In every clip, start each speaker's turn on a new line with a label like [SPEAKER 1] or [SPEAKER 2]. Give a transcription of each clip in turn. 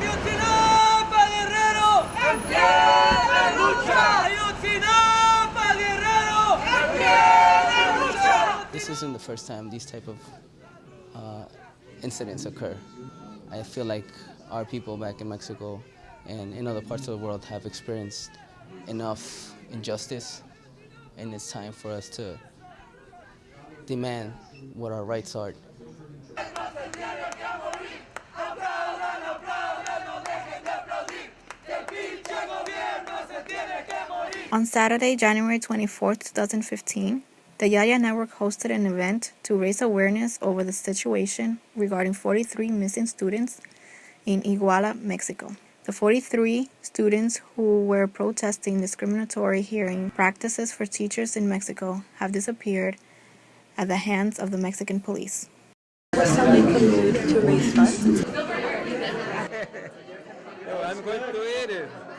[SPEAKER 1] ¡Ayotzinapa, Guerrero! ¡En pie de lucha! ¡Ayotzinapa, Guerrero! ¡En pie de lucha!
[SPEAKER 2] This isn't the first time these type of uh, incidents occur. I feel like our people back in Mexico and in other parts of the world have experienced enough injustice, and it's time for us to demand what our rights are.
[SPEAKER 3] On Saturday, January 24, 2015, the Yaya Network hosted an event to raise awareness over the situation regarding 43 missing students in Iguala, Mexico. The 43 students who were protesting discriminatory hearing practices for teachers in Mexico have disappeared at the hands of the Mexican police.
[SPEAKER 4] to raise funds.
[SPEAKER 5] I'm going to eat it.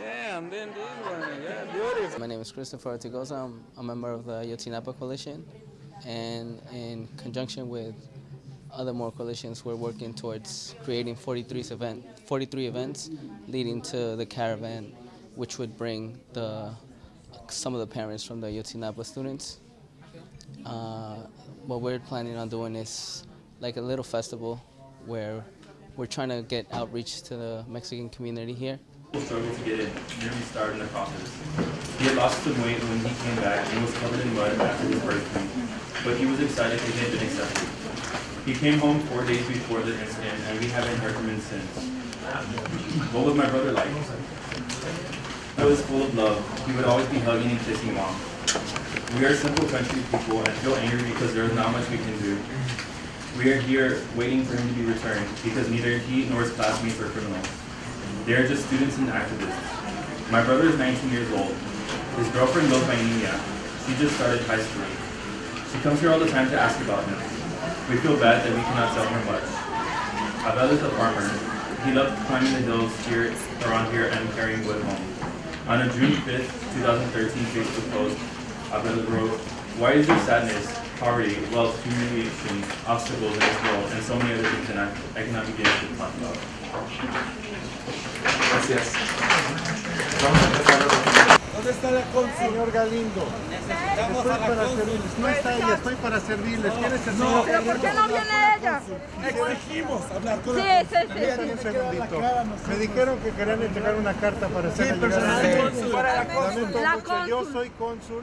[SPEAKER 5] Yeah, and then this one. Yeah, beautiful.
[SPEAKER 2] My name is Christopher Ortigosa. I'm a member of the Ayotzinapa Coalition, and in conjunction with other more coalitions, we're working towards creating 43 event, 43 events leading to the caravan, which would bring the some of the parents from the Ayotzinapa students. Uh, what we're planning on doing is like a little festival where we're trying to get outreach to the Mexican community here.
[SPEAKER 6] Struggled to get in, nearly starved in the process. He had lost some weight when he came back and was covered in mud after his birthday, but he was excited that he had been accepted. He came home four days before the incident, and we haven't heard from him since. What was my brother like? He was full of love. He would always be hugging and kissing mom. We are simple country people and feel angry because there is not much we can do. We are here waiting for him to be returned because neither he nor his classmates are criminals. They are just students and activists. My brother is 19 years old. His girlfriend goes by Nina. She just started high school. She comes here all the time to ask about him. We feel bad that we cannot tell her much. Abel is a farmer. He loved climbing the hills here around here and carrying wood home. On a June 5th, 2013 Facebook post, Abel wrote, Why is there sadness, poverty, wealth, humiliation, obstacles in this world, and so many other things that I, I cannot begin to talk about?
[SPEAKER 7] Gracias. Vamos a empezar a
[SPEAKER 8] ¿Dónde está la? Señor Galindo.
[SPEAKER 1] Necesitamos
[SPEAKER 8] Estoy
[SPEAKER 1] a la
[SPEAKER 8] para
[SPEAKER 1] cónsul.
[SPEAKER 8] servirles. No está ella, estoy para servirles. ¿Quién es el
[SPEAKER 1] No, pero?
[SPEAKER 4] ¿Por qué no viene ella?
[SPEAKER 1] Exigimos hablar con
[SPEAKER 4] Sí,
[SPEAKER 1] la
[SPEAKER 4] sí, sí.
[SPEAKER 8] Esperen un segundito. Me dijeron que querían entregar una carta para hacer
[SPEAKER 1] Sí, personalmente. Para la
[SPEAKER 8] mucho. Yo soy cónsul.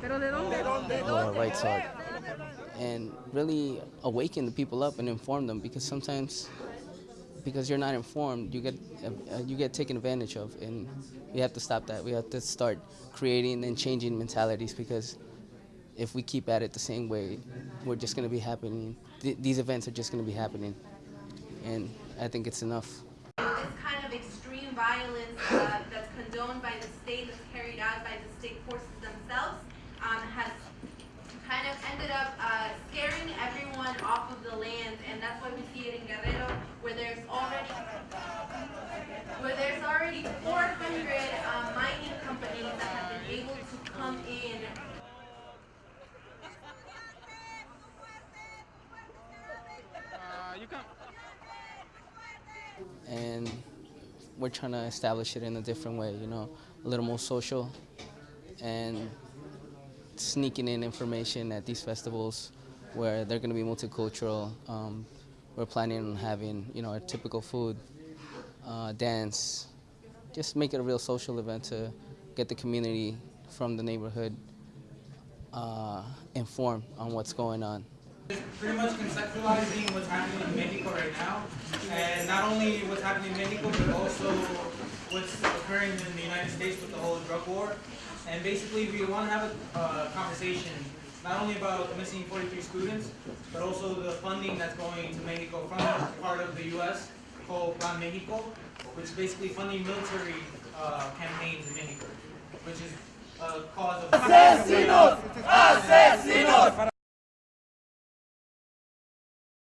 [SPEAKER 4] ¿Pero de dónde?
[SPEAKER 2] what our rights are and really awaken the people up and inform them because sometimes because you're not informed you get uh, you get taken advantage of and we have to stop that. We have to start creating and changing mentalities because if we keep at it the same way we're just going to be happening. Th- these events are just going to be happening. And i think it's enough.
[SPEAKER 9] This kind of extreme violence uh, that's condoned by the state, that's carried out by the state forces themselves, um, has kind of ended up uh, scaring everyone off of the land, and that's why we see it in Guerrero, where there's already where there's 400 uh, mining companies that have been able to come in
[SPEAKER 2] and we're trying to establish it in a different way, you know, a little more social and sneaking in information at these festivals where they're going to be multicultural. Um, we're planning on having, you know, our typical food, uh, dance, just make it a real social event to get the community from the neighborhood uh, informed on what's going on.
[SPEAKER 10] pretty much conceptualizing what's happening in Mexico right now, and not only what's happening in Mexico, but also what's occurring in the United States with the whole drug war. And basically, we want to have a uh, conversation not only about the missing 43 students, but also the funding that's going to Mexico from part of the U.S. called Plan Mexico, which basically funding military uh, campaigns in Mexico, which is a cause of.